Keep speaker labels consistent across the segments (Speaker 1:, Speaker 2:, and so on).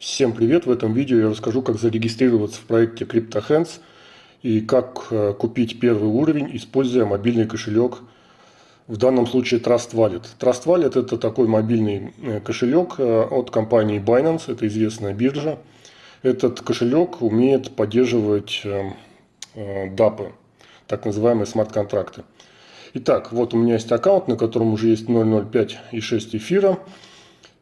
Speaker 1: Всем привет! В этом видео я расскажу, как зарегистрироваться в проекте CryptoHands и как э, купить первый уровень, используя мобильный кошелек, в данном случае Trust Wallet. Trust Wallet это такой мобильный э, кошелек э, от компании Binance, это известная биржа. Этот кошелек умеет поддерживать DAP, так называемые смарт-контракты. Итак, вот у меня есть аккаунт, на котором уже есть 0.05 и 6 эфира.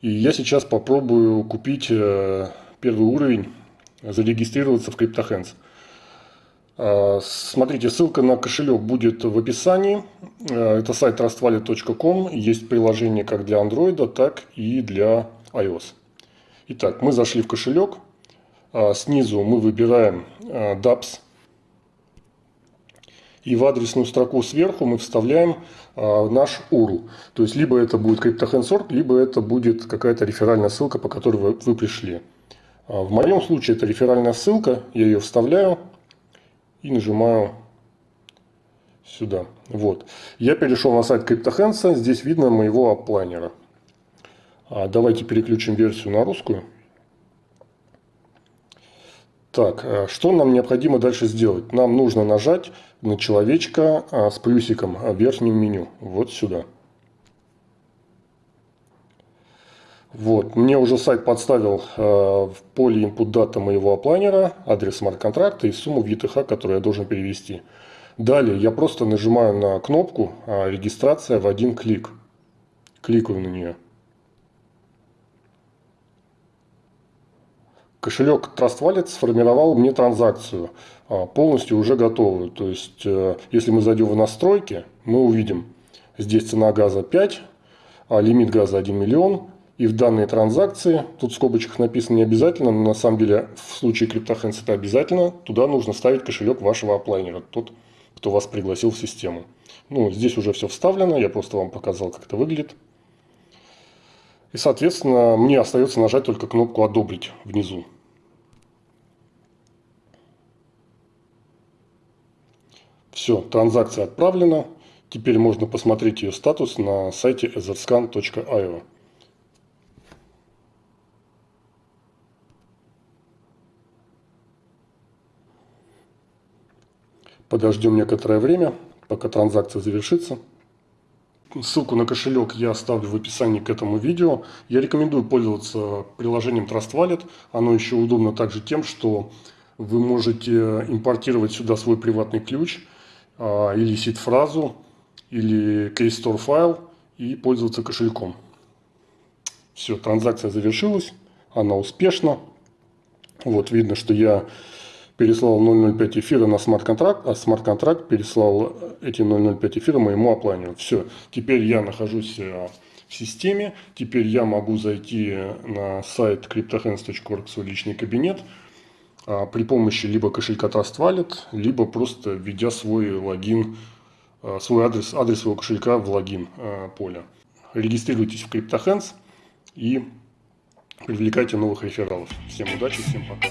Speaker 1: И я сейчас попробую купить э, первый уровень, зарегистрироваться в CryptoHands. А, смотрите, ссылка на кошелек будет в описании. Э, это сайт trustwallet.com. Есть приложение как для Android, так и для iOS. Итак, мы зашли в кошелек. А, снизу мы выбираем э, DApps и в адресную строку сверху мы вставляем а, наш URL. То есть, либо это будет CryptoHandsort, либо это будет какая-то реферальная ссылка, по которой вы, пришли. А, в моем случае это реферальная ссылка, я ее вставляю и нажимаю сюда. Вот. Я перешел на сайт CryptoHands, здесь видно моего оплайнера. А, давайте переключим версию на русскую. Так, э, что нам необходимо дальше сделать? Нам нужно нажать на человечка а, с плюсиком в верхнем меню. Вот сюда. Вот, мне уже сайт подставил э, в поле input data моего оплайнера, адрес смарт-контракта и сумму в которую я должен перевести. Далее я просто нажимаю на кнопку э, регистрация в один клик. Кликаю на нее. Кошелек Trust Wallet сформировал мне транзакцию, а, полностью уже готовую. То есть, э, если мы зайдем в настройки, мы увидим, здесь цена газа 5, а лимит газа 1 миллион. И в данной транзакции, тут в скобочках написано не обязательно, но на самом деле в случае CryptoHands это обязательно, туда нужно ставить кошелек вашего оплайнера, тот, кто вас пригласил в систему. Ну, здесь уже все вставлено, я просто вам показал, как это выглядит. И, соответственно, мне остается нажать только кнопку «Одобрить» внизу. Все, транзакция отправлена. Теперь можно посмотреть ее статус на сайте etherscan.io. Подождем некоторое время, пока транзакция завершится. Ссылку на кошелек я оставлю в описании к этому видео. Я рекомендую пользоваться приложением Trust Wallet. Оно еще удобно также тем, что вы можете импортировать сюда свой приватный ключ или сид-фразу, или кейстор файл и пользоваться кошельком. Все, транзакция завершилась, она успешна. Вот видно, что я переслал 0.05 эфира на смарт-контракт, а смарт-контракт переслал эти 0.05 эфира моему оплайнеру. Все, теперь я нахожусь э, в системе, теперь я могу зайти на сайт cryptohands.org, свой личный кабинет, а, при помощи либо кошелька Trust Wallet, либо просто введя свой логин, э, свой адрес, адрес своего кошелька в логин э, поле. Регистрируйтесь в CryptoHands и привлекайте новых рефералов. Всем удачи, всем пока.